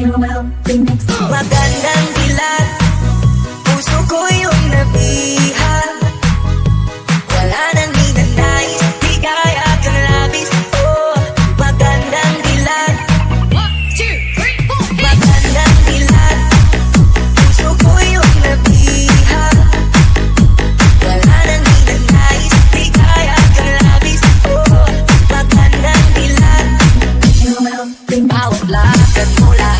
chiều mong tình Magandan dilat Puso ko yung nabihan Wala nang hinanay Di kaya kang labis Oh, magandang dilat One, two, three, four, eight Magandang dilat Puso ko yung nabihan Wala nang hinanay Di kaya kang labis Oh, magandang dilat Medyo mong tingin Bawat lakad mo lang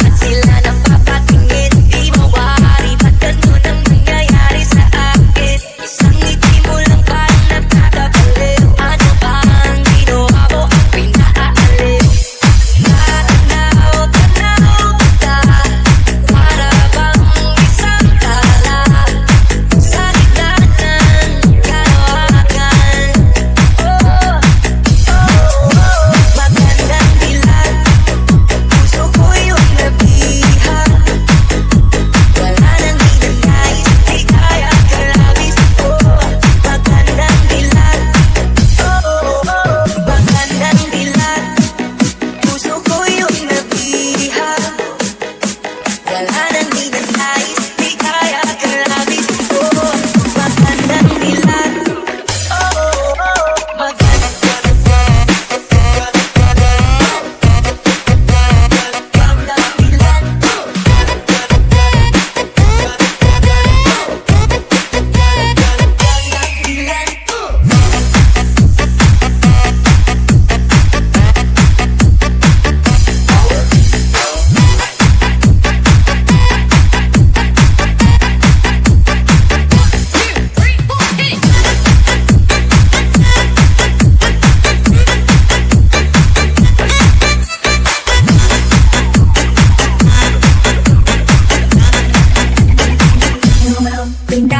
Venga.